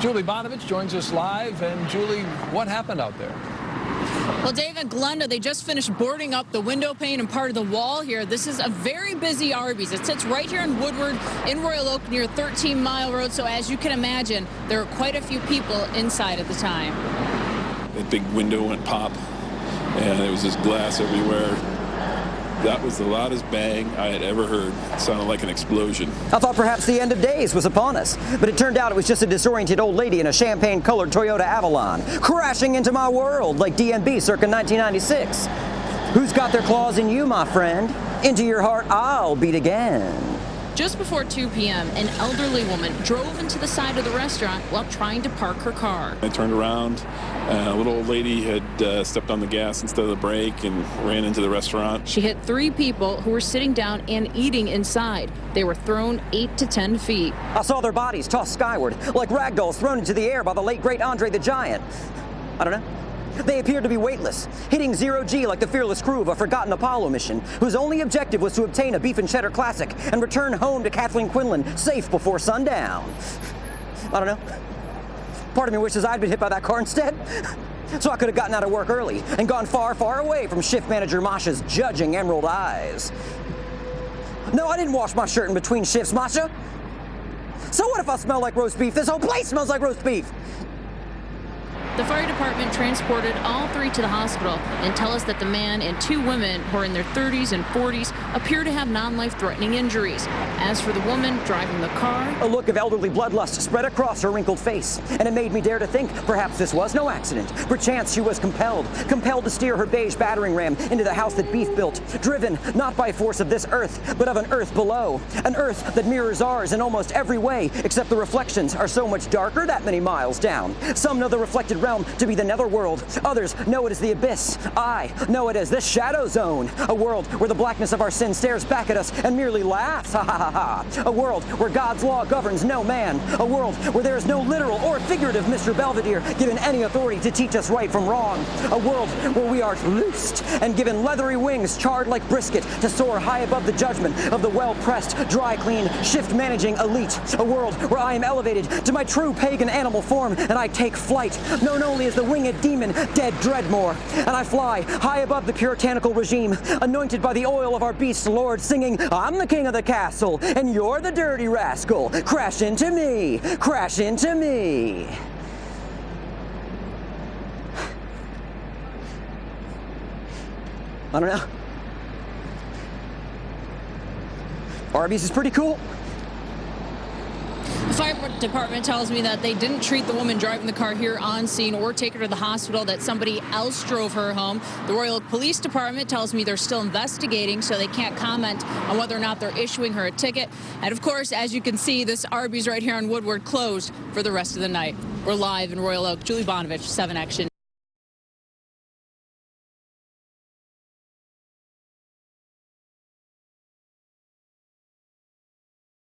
Julie Banovic joins us live. And Julie, what happened out there? Well, David Glenda, they just finished boarding up the window pane and part of the wall here. This is a very busy Arby's. It sits right here in Woodward in Royal Oak near 13 Mile Road. So as you can imagine, there were quite a few people inside at the time. The big window went pop and there was just glass everywhere. That was the loudest bang I had ever heard. It sounded like an explosion. I thought perhaps the end of days was upon us, but it turned out it was just a disoriented old lady in a champagne-colored Toyota Avalon, crashing into my world like DMB circa 1996. Who's got their claws in you, my friend? Into your heart I'll beat again. Just before 2 p.m., an elderly woman drove into the side of the restaurant while trying to park her car. I turned around. Uh, a little old lady had uh, stepped on the gas instead of the brake and ran into the restaurant. She hit three people who were sitting down and eating inside. They were thrown 8 to 10 feet. I saw their bodies tossed skyward, like ragdolls thrown into the air by the late, great Andre the Giant. I don't know. They appeared to be weightless, hitting zero G like the fearless crew of a forgotten Apollo mission, whose only objective was to obtain a beef and cheddar classic and return home to Kathleen Quinlan safe before sundown. I don't know. Part of me wishes I'd been hit by that car instead. So I could have gotten out of work early and gone far, far away from shift manager Masha's judging emerald eyes. No, I didn't wash my shirt in between shifts, Masha. So what if I smell like roast beef? This whole place smells like roast beef. The fire department transported all three to the hospital and tell us that the man and two women who are in their 30s and 40s appear to have non-life-threatening injuries. As for the woman driving the car... A look of elderly bloodlust spread across her wrinkled face, and it made me dare to think perhaps this was no accident. Perchance she was compelled, compelled to steer her beige battering ram into the house that Beef built, driven not by force of this earth, but of an earth below. An earth that mirrors ours in almost every way, except the reflections are so much darker that many miles down. Some know the reflected realm to be the netherworld. Others know it as the abyss. I know it as the shadow zone. A world where the blackness of our sin stares back at us and merely laughs. Ha ha ha ha. A world where God's law governs no man. A world where there is no literal or figurative Mr. Belvedere given any authority to teach us right from wrong. A world where we are loosed and given leathery wings charred like brisket to soar high above the judgment of the well-pressed, dry-clean, shift-managing elite. A world where I am elevated to my true pagan animal form and I take flight. No known only as the winged demon, dead Dreadmore. And I fly high above the puritanical regime, anointed by the oil of our beast lord, singing, I'm the king of the castle, and you're the dirty rascal. Crash into me, crash into me. I don't know. Arby's is pretty cool. Fire department tells me that they didn't treat the woman driving the car here on scene or take her to the hospital, that somebody else drove her home. The Royal Oak Police Department tells me they're still investigating, so they can't comment on whether or not they're issuing her a ticket. And of course, as you can see, this Arby's right here on Woodward closed for the rest of the night. We're live in Royal Oak. Julie Banovic, 7 Action.